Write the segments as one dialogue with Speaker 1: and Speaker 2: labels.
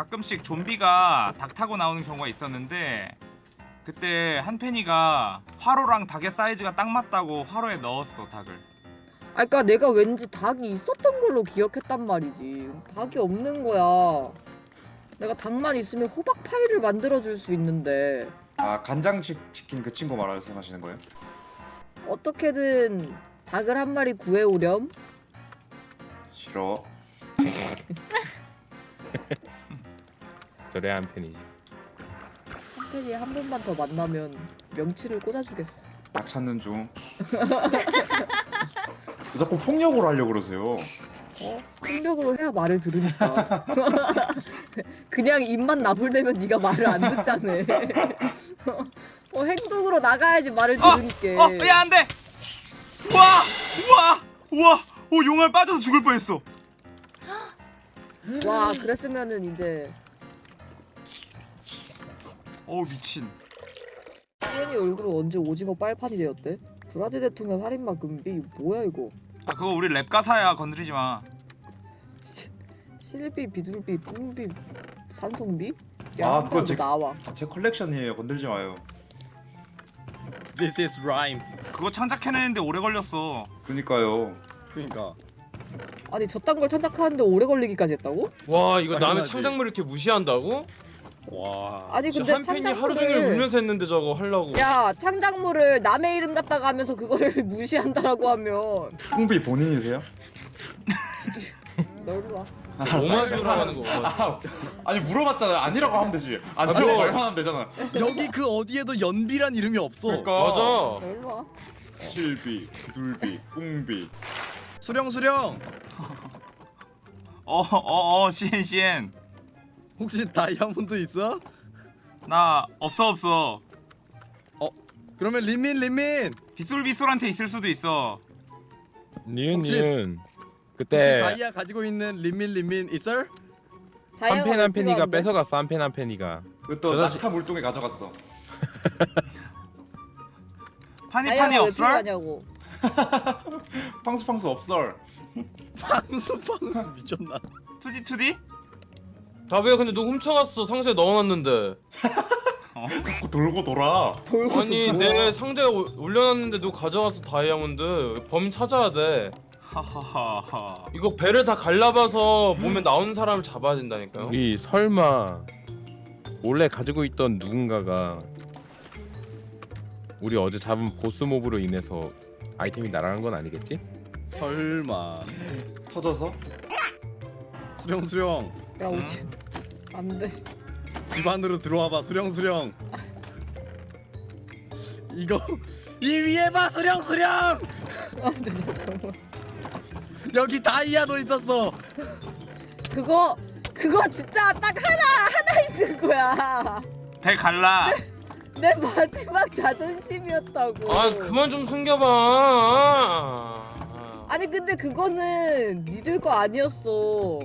Speaker 1: 가끔씩 좀비가 닭 타고 나오는 경우가 있었는데 그때 한펜이가 화로랑 닭의 사이즈가 딱 맞다고 화로에 넣었어 닭을.
Speaker 2: 아 그니까 내가 왠지 닭이 있었던 걸로 기억했단 말이지. 닭이 없는 거야. 내가 닭만 있으면 호박 파이를 만들어줄 수 있는데.
Speaker 3: 아 간장식 치킨 그 친구 말씀하시는 거예요?
Speaker 2: 어떻게든 닭을 한 마리 구해오렴.
Speaker 3: 싫어.
Speaker 4: 저래 한 팬이지.
Speaker 2: 한편이 한 번만 더 만나면 명치를 꽂아주겠어
Speaker 3: 딱 찾는 중. 왜 자꾸 폭력으로 하려고 그러세요.
Speaker 2: 어? 폭력으로 해야 말을 들으니까 그냥 입만 나불대면 네가 말을 안 듣잖아 어, 행동으로 나가야지 말을
Speaker 1: 어!
Speaker 2: 들으니까
Speaker 1: 어! 야 안 돼! 우와! 우와! 우와! 오 용알 빠져서 죽을 뻔했어
Speaker 2: 와 그랬으면은 이제
Speaker 1: 어우 미친
Speaker 2: 수현이 얼굴은 언제 오징어 빨판이 되었대? 브라질 대통령 살인마 금비 뭐야 이거
Speaker 1: 아 그거 우리 랩 가사야 건드리지 마
Speaker 2: 실비 비둘비 뿡비 산송비?
Speaker 3: 아,
Speaker 2: 야
Speaker 3: 그거 제-
Speaker 2: 나와
Speaker 3: 아, 제 컬렉션이에요. 건들지 마요.
Speaker 5: This is rhyme.
Speaker 1: 그거 창작해내는데 오래 걸렸어
Speaker 3: 그니까요.
Speaker 5: 그러니까
Speaker 2: 아니 저딴 걸 창작하는데 오래 걸리기까지 했다고?
Speaker 4: 와 이거 남의. 창작물 이렇게 무시한다고?
Speaker 5: 와.
Speaker 2: 아니 근데
Speaker 4: 한 팬이 하루 종일
Speaker 2: 창작물을
Speaker 4: 울면서 했는데 저거 하려고.
Speaker 2: 야 창작물을 남의 이름 갖다가 하면서 그거를 무시한다라고 하면
Speaker 3: 풍비 본인이세요?
Speaker 2: 너 일로 와
Speaker 4: 오마주라고 하는 거.
Speaker 3: 아, 아니 물어봤잖아요. 아니라고 하면 되지. 아니라고
Speaker 4: 그럼.
Speaker 3: 말만 하면 되잖아.
Speaker 5: 여기 그 어디에도 연비란 이름이 없어.
Speaker 3: 그러니까
Speaker 4: 맞아.
Speaker 2: 너 일로 와
Speaker 3: 실비, 둘비, 뿡비.
Speaker 5: 수령 수령.
Speaker 1: 어어어 CN CN
Speaker 5: 혹시 다이아몬드 있어?
Speaker 1: 나 없어 없어
Speaker 5: 그러면 린민 린민.
Speaker 1: 비술비술한테 있을 수도 있어
Speaker 4: 니은
Speaker 5: 혹시-
Speaker 4: 니은.
Speaker 5: 혹시
Speaker 4: 그때
Speaker 5: 다이아 가지고 있는 린민 린민 있어?
Speaker 4: 한
Speaker 2: 다이아가
Speaker 4: 팬왜한 팬이가
Speaker 2: 필요한데?
Speaker 4: 뺏어갔어 한팬한 팬이가.
Speaker 3: 그또
Speaker 4: 저 자식-
Speaker 3: 낙타 물동에 가져갔어.
Speaker 1: 파니 파니
Speaker 2: 다이아가 왜
Speaker 1: 없어?
Speaker 2: 필요하냐고
Speaker 3: 팡수팡수 없설.
Speaker 5: 방수 방수 미쳤나?
Speaker 1: 투디 투디?
Speaker 4: 다비야 근데 누구 훔쳐갔어 상자에 넣어놨는데.
Speaker 3: 자꾸 돌고 돌아.
Speaker 2: 돌고
Speaker 4: 아니 좀내 상자에 올- 올려놨는데 누구 가져갔어 다이아몬드. 범인 찾아야 돼.
Speaker 1: 하하하하
Speaker 4: 이거 배를 다 갈라봐서 몸에 나오는 사람을 잡아야 된다니까요.
Speaker 6: 우리 설마 원래 가지고 있던 누군가가 우리 어제 잡은 보스 몹으로 인해서 아이템이 날아간 건 아니겠지?
Speaker 5: 설마.
Speaker 3: 터져서?
Speaker 5: 수령 수령.
Speaker 2: 야 오지 안돼
Speaker 5: 집 안으로 들어와봐 수령 수령. 이거 이 위에 봐 수령 수령.
Speaker 2: 안돼 잠깐만
Speaker 5: 여기 다이아도 있었어.
Speaker 2: 그거 그거 진짜 딱 하나 하나 있는 거야
Speaker 1: 배 갈라
Speaker 2: 내 마지막 자존심이었다고
Speaker 4: 아 그만 좀 숨겨봐.
Speaker 2: 아니 근데 그거는 니들 거 아니었어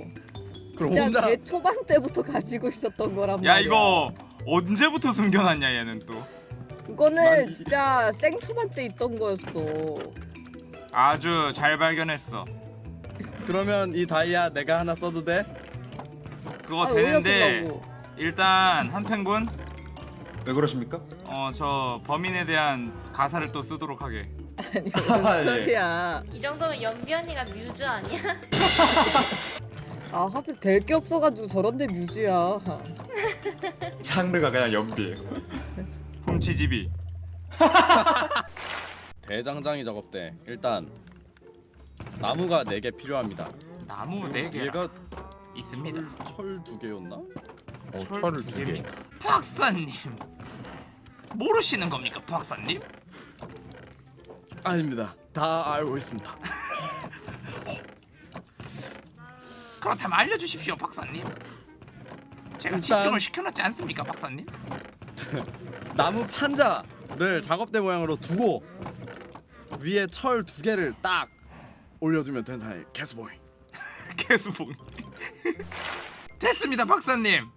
Speaker 2: 진짜
Speaker 5: 혼자
Speaker 2: 개 초반 때부터 가지고 있었던 거란 말이야
Speaker 1: 야 이거 언제부터 숨겨놨냐 얘는 또
Speaker 2: 그거는
Speaker 5: 난 이-
Speaker 2: 진짜 생 초반 때 있던 거였어
Speaker 1: 아주 잘 발견했어
Speaker 5: 그러면 이 다이아 내가 하나 써도 돼?
Speaker 1: 그거
Speaker 2: 아, 왜
Speaker 1: 되는데? 일단 한펜군
Speaker 3: 왜 그러십니까?
Speaker 1: 어 저 범인에 대한 가사를 또 쓰도록 하게
Speaker 2: 아니 무슨
Speaker 3: 아, 예.
Speaker 2: 소리야
Speaker 7: 이 정도면 연비 언니가 뮤즈 아니야?
Speaker 2: 아 하필 될 게 없어가지고 저런데 뮤즈야
Speaker 3: 장르가 그냥 연비.
Speaker 1: 훔치집이
Speaker 5: 대장장이 작업대 일단 나무가 4개 필요합니다
Speaker 1: 나무 네개
Speaker 5: 얘가
Speaker 1: 있습니다
Speaker 5: 철두 개였나?
Speaker 6: 어,
Speaker 1: 철
Speaker 6: 철을 두두 개.
Speaker 1: 개입니까? 박사님 모르시는 겁니까 박사님?
Speaker 5: 아닙니다 다 알고 있습니다
Speaker 1: 그렇다면 알려주십시오 박사님. 제가
Speaker 5: 일단-
Speaker 1: 집중을 시켜놨지 않습니까 박사님?
Speaker 5: 나무 판자를 작업대 모양으로 두고 위에 철 두 개를 딱 올려주면 된다 개스보이
Speaker 1: 개수봉 됐습니다 박사님.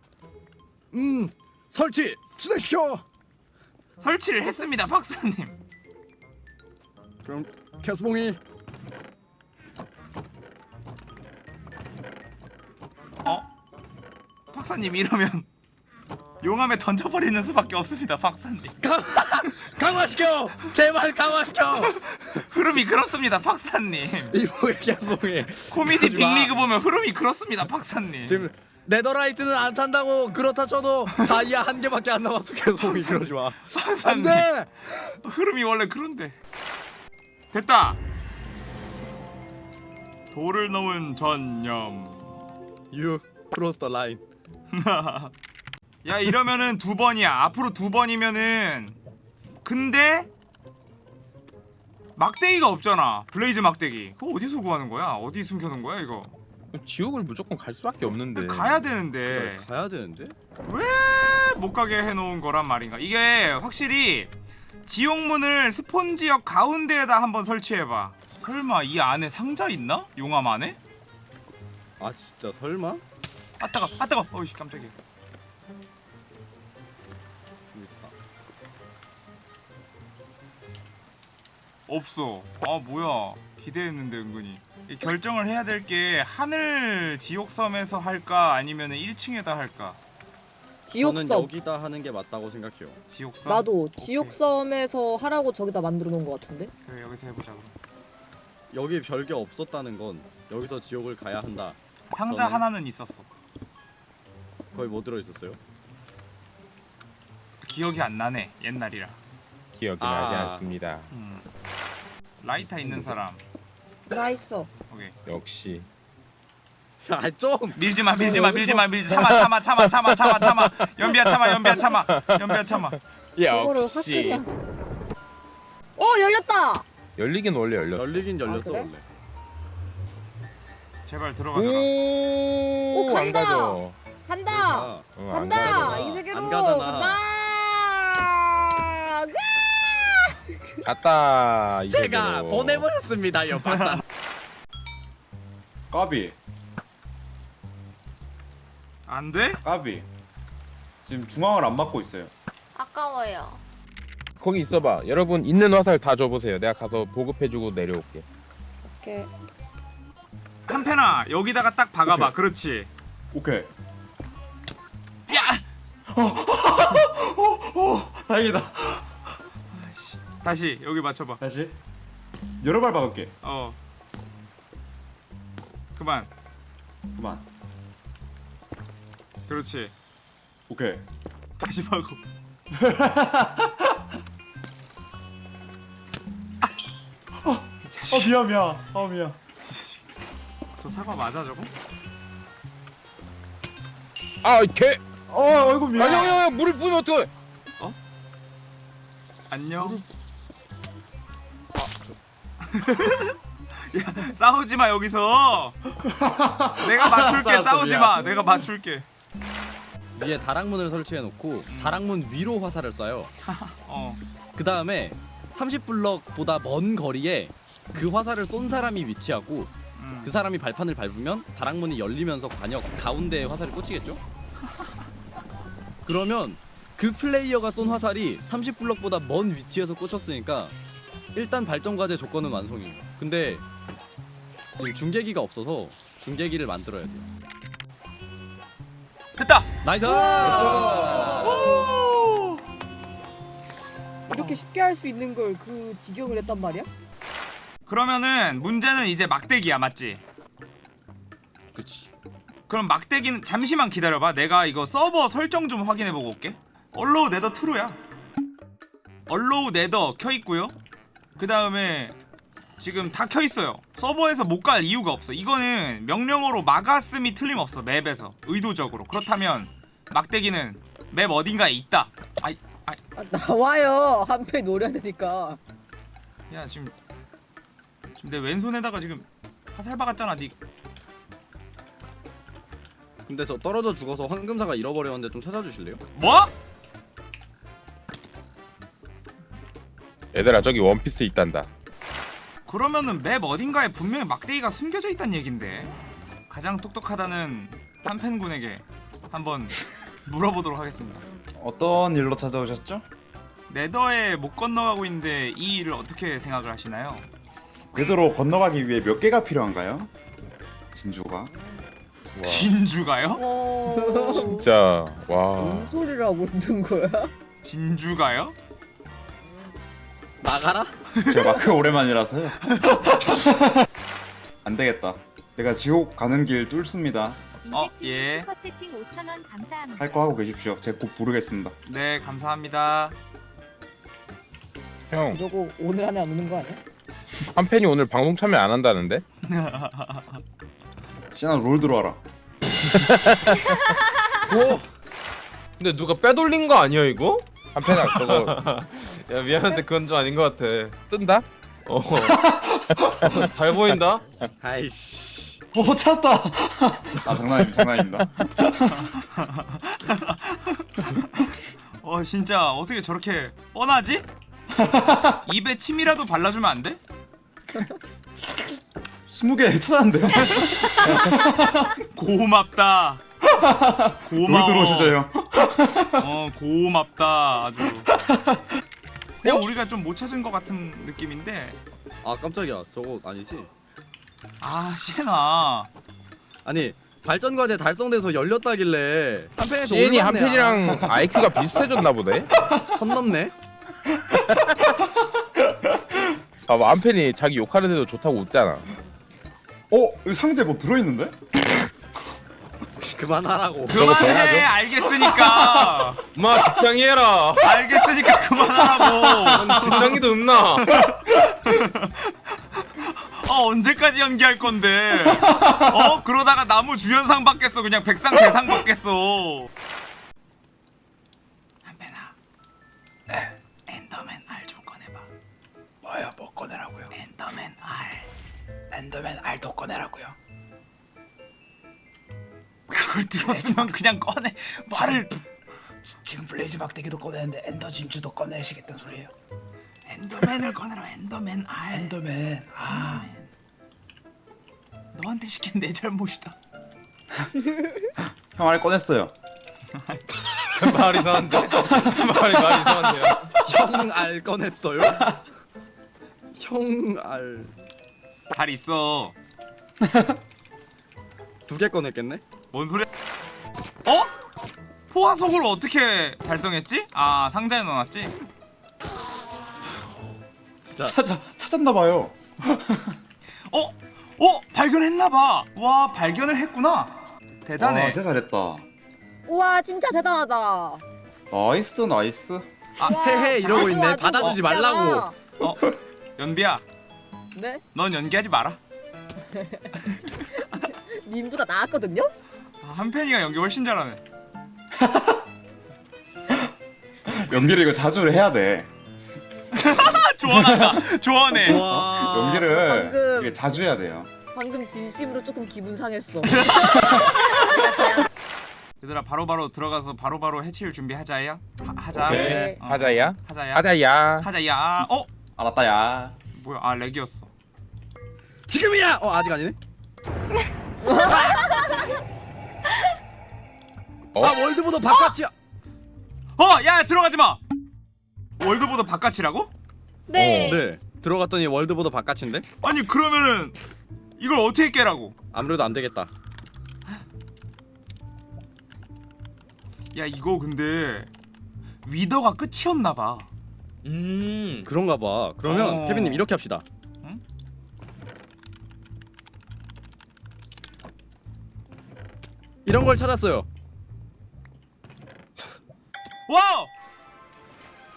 Speaker 5: 음 설치 진행시켜.
Speaker 1: 설치를 했습니다 박사님.
Speaker 5: 그럼 개스봉이
Speaker 1: 박사님 이러면 용암에 던져버리는 수밖에 없습니다 박사님.
Speaker 5: 강화시켜! 제발 강화시켜!
Speaker 1: 흐름이 그렇습니다 박사님.
Speaker 5: 이 뭐야 야송해
Speaker 1: 코미디. 빅리그 보면 흐름이 그렇습니다 박사님.
Speaker 5: 지금 네더라이트는 안 탄다고 그렇다 쳐도 다이아 한 개밖에 안 남았어 계속. 이러지 마.
Speaker 1: 박사님.
Speaker 5: 안돼!
Speaker 1: 흐름이 원래 그런데. 됐다. 도를 넘은 전념.
Speaker 5: You cross the line
Speaker 1: 야 이러면은 두 번이야. 앞으로 두 번이면은 근데 막대기가 없잖아. blaze 막대기. 그거 어디서 구하는 거야? 어디 숨겨놓은 거야 이거?
Speaker 6: 지옥을 무조건 갈 수밖에 없는데.
Speaker 1: 가야 되는데.
Speaker 5: 가야 되는데?
Speaker 1: 못 가게 해놓은 거란 말인가? 이게 확실히 지옥문을 스폰 지역 가운데에다 한번 설치해봐. 설마 이 안에 상자 있나? 용암 안에?
Speaker 5: 아 진짜 설마
Speaker 1: 아 따가 아 따가. 어이씨 깜짝이야. 없어. 아 뭐야. 기대했는데 은근히. 이 결정을 해야 될 게 하늘 지옥섬에서 할까 아니면 1층에다 할까?
Speaker 5: 저는
Speaker 2: 지옥섬.
Speaker 5: 여기다 하는 게 맞다고 생각해요.
Speaker 1: 지옥섬?
Speaker 2: 나도
Speaker 1: 오케이.
Speaker 2: 지옥섬에서 하라고 저기다 만들어 놓은 것 같은데.
Speaker 1: 그래 여기서 해보자 그럼.
Speaker 5: 여기 별게 없었다는 건 여기서 지옥을 가야 한다.
Speaker 1: 상자
Speaker 5: 저는-
Speaker 1: 하나는 있었어
Speaker 5: 거기 뭐 들어있었어요?
Speaker 1: 기억이 안 나네 옛날이라
Speaker 6: 기억이
Speaker 5: 아.
Speaker 6: 나지 않습니다.
Speaker 1: 음. 라이터 있는 사람
Speaker 2: 나 있어.
Speaker 1: 오케이
Speaker 6: 역시.
Speaker 5: 야좀
Speaker 1: 밀지마 밀지마 밀지마 밀지 참아 참아 참아 참아 참아 참아 연비야 참아 연비야 참아 연비야 참아
Speaker 6: 역시.
Speaker 2: 확어 열렸다.
Speaker 6: 열리긴 원래 열렸어.
Speaker 5: 열리긴 열렸어
Speaker 2: 그래?
Speaker 5: 원래
Speaker 1: 제발 들어가줘라
Speaker 6: 오,
Speaker 2: 오,
Speaker 6: 안
Speaker 2: 간다.
Speaker 6: 가죠.
Speaker 2: 간다.
Speaker 5: 아,
Speaker 6: 어, 안
Speaker 2: 간다.
Speaker 6: 가죠.
Speaker 2: 이 세계로
Speaker 5: 안 가잖아.
Speaker 2: 간다.
Speaker 6: 갔다. 이
Speaker 5: 제가
Speaker 6: 세계로.
Speaker 5: 보내버렸습니다 요 박사
Speaker 3: 까비
Speaker 1: 안 돼?
Speaker 3: 까비 지금 중앙을 안 맞고 있어요
Speaker 7: 아까워요.
Speaker 6: 거기 있어봐. 여러분 있는 화살 다 줘보세요. 내가 가서 보급해주고 내려올게.
Speaker 2: 오케이.
Speaker 1: 한패나 여기다가 딱 박아봐
Speaker 3: 오케이.
Speaker 1: 그렇지
Speaker 3: 오케이
Speaker 1: 야!
Speaker 3: 다행이다.
Speaker 1: 다시 여기 맞춰봐.
Speaker 3: 다시? 여러 발 박을게.
Speaker 1: 어. 그만.
Speaker 3: 그만.
Speaker 1: 그렇지.
Speaker 3: 오케이.
Speaker 1: 다시 박어.
Speaker 3: 이어 미안 미안. 어 미안.
Speaker 1: 이 자식. 저 사과 맞아 저거?
Speaker 6: 아, 개.
Speaker 3: 어 아이고
Speaker 6: 아,
Speaker 3: 미안
Speaker 6: 형, 형, 형, 물을 부으면 어떡해?
Speaker 1: 안녕? 야 싸우지 마 여기서. 내가 맞출게
Speaker 3: 알았어,
Speaker 1: 싸우지
Speaker 3: 미안.
Speaker 1: 마. 내가 맞출게.
Speaker 5: 위에 다락문을 설치해 놓고 다락문 위로 화살을 쏴요.
Speaker 1: 어.
Speaker 5: 그 다음에 30블럭보다 먼 거리에 그 화살을 쏜 사람이 위치하고
Speaker 1: 음.
Speaker 5: 그 사람이 발판을 밟으면 다락문이 열리면서 과녁 가운데에 화살이 꽂히겠죠? 그러면 그 플레이어가 쏜 화살이 30블럭보다 먼 위치에서 꽂혔으니까 일단 발전 과제 조건은 완성이에요. 근데 지금 중계기가 없어서 중계기를 만들어야 돼요.
Speaker 1: 됐다
Speaker 5: nice!
Speaker 1: 오!
Speaker 2: 이렇게 쉽게 할 수 있는 걸 그 지경을 했단 말이야?
Speaker 1: 그러면은 문제는 이제 막대기야 맞지?
Speaker 5: 그치.
Speaker 1: 그럼 막대기는 잠시만 기다려봐. 내가 이거 서버 설정 좀 확인해보고 올게. allow nether true야. allow nether 켜있고요. 그 다음에 지금 다 켜있어요. 서버에서 못 갈 이유가 없어. 이거는 명령어로 막았음이 틀림없어 맵에서. 의도적으로. 그렇다면 막대기는 맵 어딘가에 있다. 아이 아이.
Speaker 2: 아, 나와요. 한패 노려야 되니까.
Speaker 1: 야 지금 지금 내 왼손에다가 지금 화살 박았잖아 니
Speaker 5: 근데 저 떨어져 죽어서 황금사가 잃어버렸는데 좀 찾아주실래요?
Speaker 1: 뭐?
Speaker 6: 얘들아, 저기 원피스 있단다.
Speaker 1: 그러면은 맵 어딘가에 분명히 막대기가 숨겨져 있단 얘긴데 가장 똑똑하다는 한펜군에게 한번 물어보도록 하겠습니다
Speaker 3: 어떤 일로 찾아오셨죠?
Speaker 1: 네더에 못 건너가고 있는데 이 일을 어떻게 생각을 하시나요?
Speaker 3: 궤도로 건너가기 위해 몇 개가 필요한가요? 진주가
Speaker 6: 와,
Speaker 1: 진주가요?
Speaker 7: 오.
Speaker 6: 진짜 와.
Speaker 2: 뭔 소리를 하고 있는 거야?
Speaker 1: 진주가요?
Speaker 5: 나가라?
Speaker 3: 제가 마크 오랜만이라서요. 안 되겠다. 내가 지옥 가는 길 뚫습니다.
Speaker 1: 어, 예.
Speaker 8: 슈퍼채팅 5,000원 감사합니다.
Speaker 3: 할 거 하고 계십시오. 제가 곧 부르겠습니다.
Speaker 1: 네 감사합니다.
Speaker 6: 형,
Speaker 2: 저거 오늘 안에 안 오는 거 아니야?
Speaker 6: 한 팬이 오늘 방송 참여 안 한다는데?
Speaker 3: 시나 롤 들어와라.
Speaker 4: 오. 근데 누가 빼돌린 거 아니야 이거?
Speaker 6: 한 팬아 저거
Speaker 4: 야 미안한데 그건 좀 아닌 것 같아.
Speaker 6: 뜬다?
Speaker 4: 어. 잘 보인다.
Speaker 5: 아이씨.
Speaker 3: 오 찾았다. 아 장난입니다. 장난입니다.
Speaker 1: 어 진짜 어떻게 저렇게 뻔하지? 입에 침이라도 발라주면 안 돼?
Speaker 3: 스무 개 찾았는데요.
Speaker 1: 고맙다.
Speaker 3: 롤
Speaker 1: 고마워.
Speaker 3: 들어오시죠 형.
Speaker 1: 어 고맙다 아주. 그냥 우리가 좀 못 찾은 것 같은 느낌인데
Speaker 5: 아 깜짝이야. 저거 아니지?
Speaker 1: 아 시에나
Speaker 5: 아니 발전 과제 달성돼서 열렸다길래 한 팬에서
Speaker 6: 시엔이 한
Speaker 5: 올랐네.
Speaker 6: 팬이랑 IQ가 비슷해졌나 보네.
Speaker 5: 아, 선 넘네.
Speaker 6: 봐봐 한 팬이 자기 욕하는데도 좋다고 웃잖아.
Speaker 3: 어 여기 상자에 뭐 들어있는데?
Speaker 5: 그만하라고.
Speaker 1: 그만해 알겠으니까
Speaker 4: 마 직장이 해라.
Speaker 1: 알겠으니까 그만하라고.
Speaker 4: 직장이도 없나?
Speaker 1: 어 언제까지 연기할 건데? 어 그러다가 남우 주연상 받겠어 그냥 백상 대상 받겠어. 한배나. 네. enderman 알 좀 꺼내봐. 뭐야 뭐 꺼내라고요? enderman 알. 알도 꺼내라고요. 그걸 들었으면 그냥 꺼내 말을
Speaker 9: 지금 blaze 막대기도 꺼내는데 ender 진주도 꺼내시겠다는 소리예요.
Speaker 1: 엔더맨을 꺼내라 엔더맨 알
Speaker 9: 엔더맨. 아,
Speaker 1: 엔더맨 너한테 시킨 내 잘못이다
Speaker 3: 형 알 꺼냈어요.
Speaker 4: 말이 이상한데. 말이 말이 이상한데요.
Speaker 5: 형 알 꺼냈어요? 형 알
Speaker 1: 잘 있어
Speaker 5: 두 개 꺼냈겠네?
Speaker 1: 뭔 소리야 어? 포화속을 어떻게 달성했지? 아 상자에 넣어놨지?
Speaker 5: 진짜
Speaker 3: 찾아 찾았나 봐요.
Speaker 1: 어? 어? 발견했나봐 와 발견을 했구나 대단해
Speaker 3: 와, 진짜 잘했다.
Speaker 2: 우와 진짜 대단하다.
Speaker 3: nice nice.
Speaker 1: 아,
Speaker 5: 헤헤 이러고 있네.
Speaker 2: 아주
Speaker 5: 받아주지. 말라고.
Speaker 1: 어? 연비야
Speaker 2: 네?
Speaker 1: 넌 연기하지 마라
Speaker 2: 님보다 나았거든요?
Speaker 1: 아, 한편이가 연기 훨씬 잘하네
Speaker 3: 연기를 이거 자주 해야 돼.
Speaker 1: 아, 조언한다 조언해
Speaker 5: 와.
Speaker 3: 연기를
Speaker 2: 방금.
Speaker 3: 이게 자주 해야 돼요.
Speaker 2: 방금 진심으로 조금 기분 상했어.
Speaker 1: 얘들아 바로바로 들어가서 바로 바로 해치울 준비하자야 하, 하자
Speaker 3: 오케이.
Speaker 1: 어,
Speaker 6: 하자야.
Speaker 1: 하자야
Speaker 6: 하자야.
Speaker 1: 하자야 어?
Speaker 3: 알았다야.
Speaker 1: 뭐야 아 렉이었어
Speaker 5: 지금이야. 어 아직 아니네.
Speaker 6: 어?
Speaker 5: 아 월드보다 바깥이야.
Speaker 1: 어! 야 들어가지 마! 월드보다 바깥이라고?
Speaker 7: 네.
Speaker 5: 네. 들어갔더니 월드보다 바깥인데?
Speaker 1: 아니 그러면은 이걸 어떻게 깨라고?
Speaker 5: 아무래도 안 되겠다.
Speaker 1: 야 이거 근데 wither가 끝이었나봐
Speaker 4: 음.
Speaker 5: 그런가 봐. 그러면
Speaker 1: 어.
Speaker 5: 케빈님 이렇게 합시다.
Speaker 1: 응?
Speaker 5: 이런 걸 찾았어요.
Speaker 1: wow!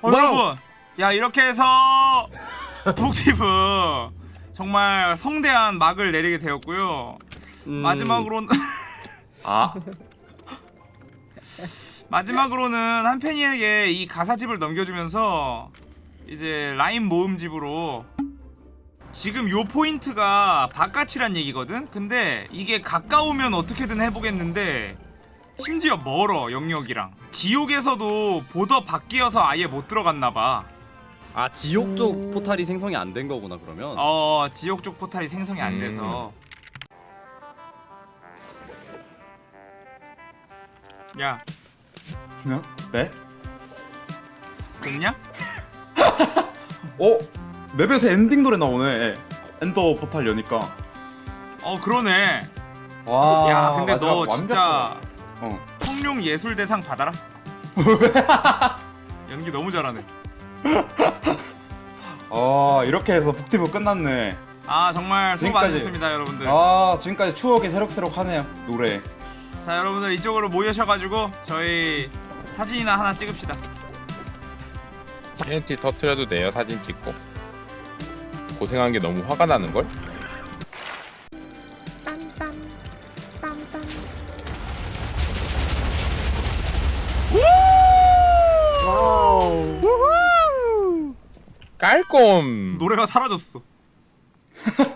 Speaker 1: 어,
Speaker 5: wow!
Speaker 1: 여러분 야 이렇게 해서 북티브 정말 성대한 막을 내리게 되었고요
Speaker 5: 음,
Speaker 1: 마지막으로는
Speaker 3: 아
Speaker 1: 마지막으로는 한 팬이에게 이 가사집을 넘겨주면서 이제 라임 모음집으로 지금 요 포인트가 바깥이란 얘기거든? 근데 이게 가까우면 어떻게든 해보겠는데 심지어 멀어 영역이랑 지옥에서도 border 밖이어서 아예 못 들어갔나봐
Speaker 5: 아 지옥 쪽
Speaker 2: 음.
Speaker 5: 포탈이 생성이 안 된 거구나 그러면.
Speaker 1: 어 지옥 쪽 포탈이 생성이 안
Speaker 6: 음.
Speaker 1: 돼서 야
Speaker 3: 네?
Speaker 1: 됐냐?
Speaker 3: 어 맵에서 엔딩 노래 나오네. ender 포탈 여니까.
Speaker 1: 어 그러네
Speaker 3: 와.
Speaker 1: 야 근데 너
Speaker 3: 완벽해.
Speaker 1: 진짜
Speaker 3: 어.
Speaker 1: 청룡 예술 대상 받아라 연기 너무 잘하네
Speaker 3: 어 이렇게 해서 북티브 끝났네.
Speaker 1: 아 정말 수고. 많으셨습니다 여러분들
Speaker 3: 아 지금까지 추억이 새록새록하네요 노래.
Speaker 1: 자 여러분들 이쪽으로 모여셔가지고 저희 사진이나 하나 찍읍시다.
Speaker 6: TNT 터트려도 돼요 사진 찍고. 고생한 게 너무 화가 나는 걸?
Speaker 2: 와우.
Speaker 6: 깔꼼
Speaker 1: 노래가 사라졌어